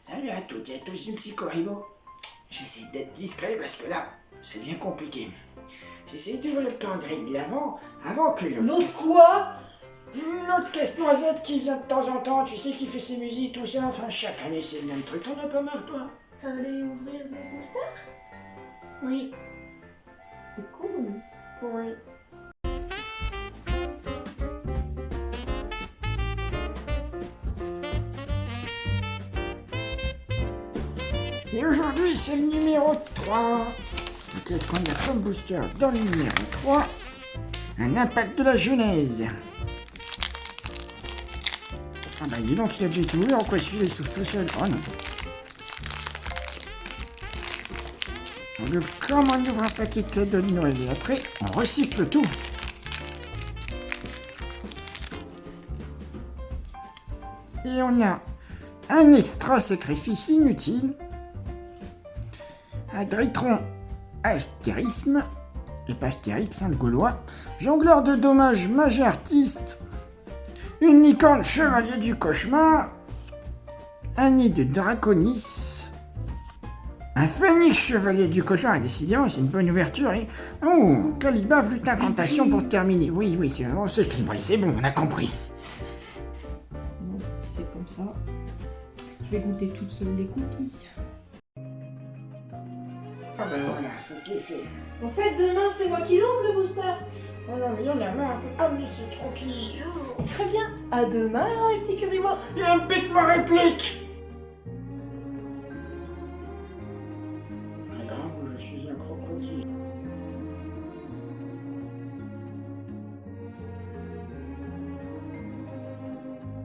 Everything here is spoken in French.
Salut à toutes et à tous du petit Corribo. J'essaie d'être discret parce que là, ça devient compliqué. J'essaie d'ouvrir le calendrier de l'avant avant que l'autre quoi? L'autre caisse-noisette qui vient de temps en temps, tu sais, qui fait ses musiques, tout ça. Enfin, chaque année, c'est le même truc. On a pas marre, toi? T'allais ouvrir des boosters Oui, C'est cool. oui. Et aujourd'hui, c'est le numéro 3. Qu'est-ce qu'on a comme booster dans le numéro 3 Un impact de la genèse. Ah bah dis donc, il a déjà tout ouvert, quoi celui-là il tout seul Oh non. On ouvre comme on ouvre un paquet de cadeaux de et après, on recycle tout. Et on a un extra sacrifice inutile, un Dritron astérisme, et pas Astérix, hein, le gaulois, jongleur de dommages mage artiste, une licorne chevalier du cauchemar, un nid de draconis, un phénix chevalier du cauchemar, et décidément c'est une bonne ouverture, et... Oh, Caliba flûte incantation pour terminer. Oui, oui, c'est on s'est équilibré, c'est bon, on a compris. Bon, c'est comme ça, je vais goûter toute seule les cookies. Ah ben voilà, ça c'est fait. En fait, demain, c'est moi qui l'ouvre le booster. Oh non, mais il a marre, ah, on peut pas me laisser tranquille. Oh, très bien, à demain alors les petits curimois. Et impète ma réplique Pas grave, je suis un crocodile.